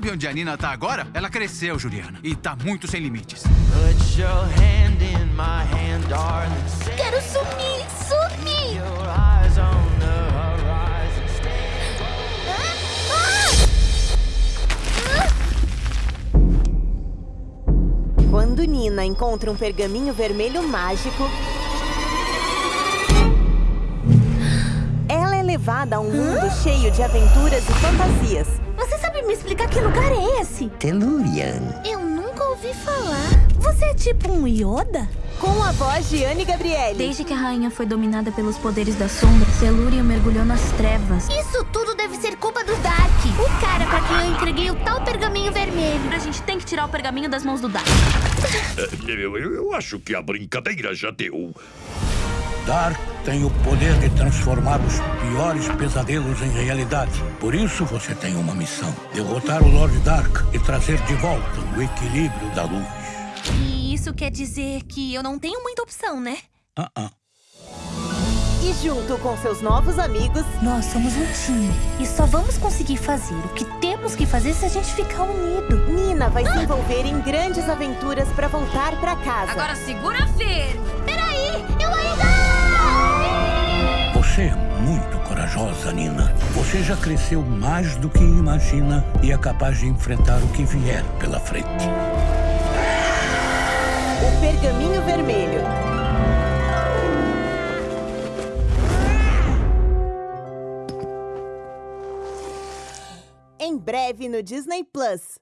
Sabe onde a Nina tá agora? Ela cresceu, Juliana. E tá muito sem limites. Put your hand in my hand, darling. Set Quero sumir, sumir! Quando Nina encontra um pergaminho vermelho mágico, ela é levada a um mundo cheio de aventuras e fantasias. Telurian. Eu nunca ouvi falar. Você é tipo um Yoda? Com a voz de Anne Gabriele. Desde que a rainha foi dominada pelos poderes da sombra, Telurian mergulhou nas trevas. Isso tudo deve ser culpa do Dark. O cara pra quem eu entreguei o tal pergaminho vermelho. A gente tem que tirar o pergaminho das mãos do Dark. Eu, eu- eu acho que a brincadeira já deu. Dark tem o poder de transformar os piores pesadelos em realidade. Por isso você tem uma missão: derrotar o Lord Dark e trazer de volta o equilíbrio da luz. E isso quer dizer que eu não tenho muita opção, né? Ah, ah. E junto com seus novos amigos, Nós somos um time. E só vamos conseguir fazer o que temos que fazer se a gente ficar unido. Nina vai se envolver em grandes aventuras para voltar para casa. segura firme! Muito corajosa, Nina. Você já cresceu mais do que imagina e é capaz de enfrentar o que vier pela frente. O Pergaminho Vermelho. Em breve no Disney Plus.